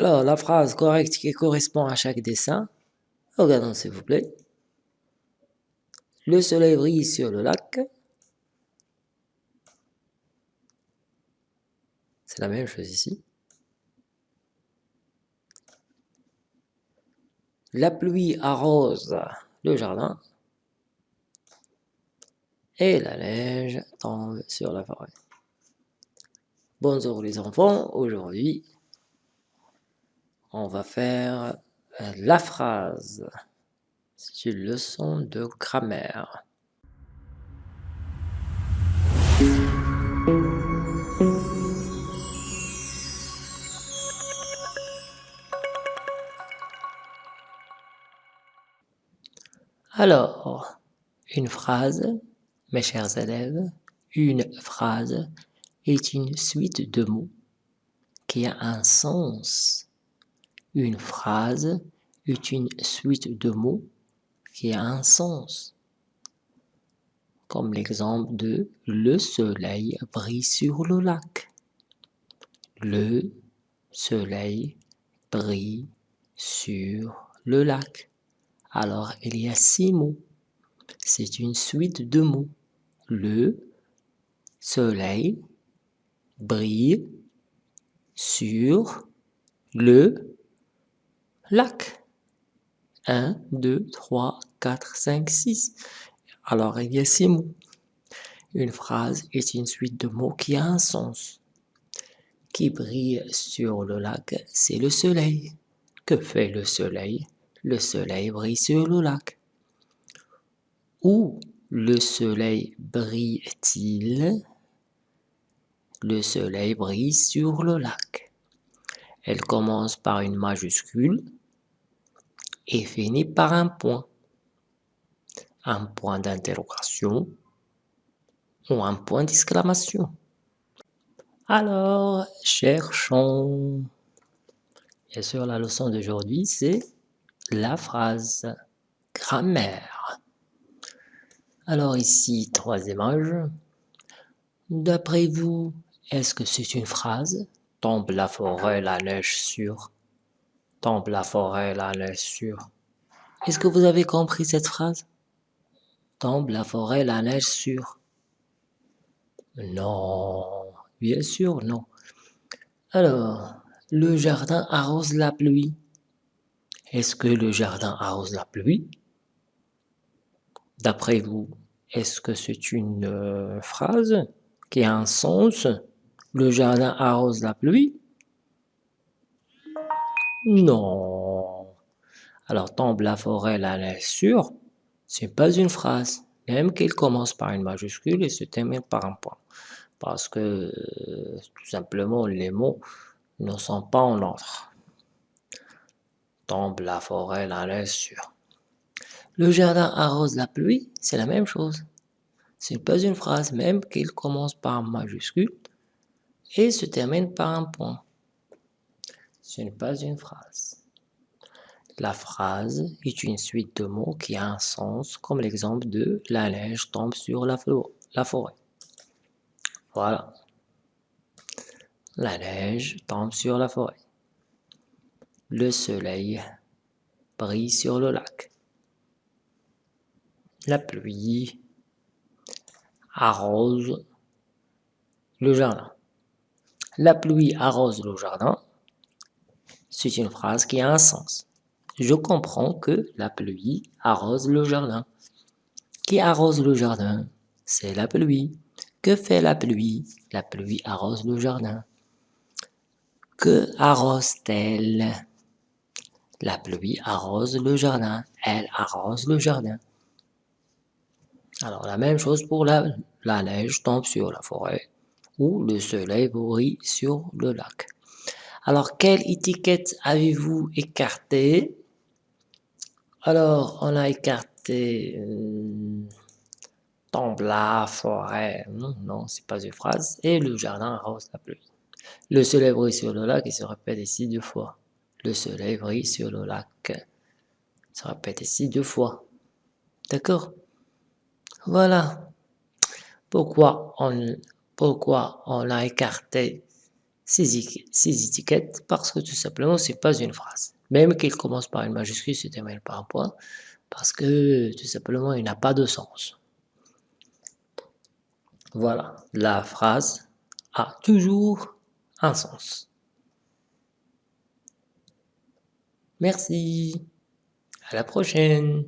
Alors, la phrase correcte qui correspond à chaque dessin, regardons s'il vous plaît. Le soleil brille sur le lac. C'est la même chose ici. La pluie arrose le jardin. Et la neige tombe sur la forêt. Bonjour les enfants, aujourd'hui on va faire la phrase. C'est une leçon de grammaire. Alors, une phrase, mes chers élèves, une phrase est une suite de mots qui a un sens. Une phrase est une suite de mots qui a un sens. Comme l'exemple de « le soleil brille sur le lac ». Le soleil brille sur le lac. Alors, il y a six mots. C'est une suite de mots. Le soleil brille sur le lac. 1, 2, 3, 4, 5, 6. Alors, il y a six mots. Une phrase est une suite de mots qui a un sens. Qui brille sur le lac, c'est le soleil. Que fait le soleil? Le soleil brille sur le lac. Où le soleil brille-t-il? Le soleil brille sur le lac. Elle commence par une majuscule et finit par un point. Un point d'interrogation ou un point d'exclamation. Alors, cherchons. Bien sûr, la leçon d'aujourd'hui, c'est la phrase grammaire. Alors ici, trois images. D'après vous, est-ce que c'est une phrase? Tombe la forêt, la neige sur. Tombe la forêt, la neige sur. Est-ce que vous avez compris cette phrase? Tombe la forêt, la neige sur. Non, bien sûr, non. Alors, le jardin arrose la pluie. Est-ce que le jardin arrose la pluie? D'après vous, est-ce que c'est une euh, phrase qui a un sens? Le jardin arrose la pluie? Non. Alors tombe la forêt, la neige sur, c'est pas une phrase, même qu'elle commence par une majuscule et se termine par un point. Parce que, tout simplement, les mots ne sont pas en ordre. Tombe la forêt, la neige sur. Le jardin arrose la pluie, c'est la même chose. Ce n'est pas une phrase, même qu'elle commence par majuscule et se termine par un point. Ce n'est pas une phrase. La phrase est une suite de mots qui a un sens, comme l'exemple de « la neige tombe sur la, forêt ». Voilà. La neige tombe sur la forêt. Le soleil brille sur le lac. La pluie arrose le jardin. La pluie arrose le jardin. C'est une phrase qui a un sens. Je comprends que la pluie arrose le jardin. Qui arrose le jardin C'est la pluie. Que fait la pluie? La pluie arrose le jardin. Que arrose-t-elle? La pluie arrose le jardin. Elle arrose le jardin. Alors la même chose pour la, neige tombe sur la forêt où le soleil brille sur le lac. Alors, quelle étiquette avez-vous écarté Alors, on a écarté euh, tombe la forêt, non, non c'est pas une phrase, et le jardin arrose la pluie. Le soleil brille sur le lac, il se répète ici deux fois. Le soleil brille sur le lac, il se répète ici deux fois. D'accord? Voilà. Pourquoi on, pourquoi on a écarté? Ces, étiquettes parce que tout simplement, c'est pas une phrase. Même qu'il commence par une majuscule, se termine par un point, parce que tout simplement, il n'a pas de sens. Voilà, la phrase a toujours un sens. Merci. À la prochaine.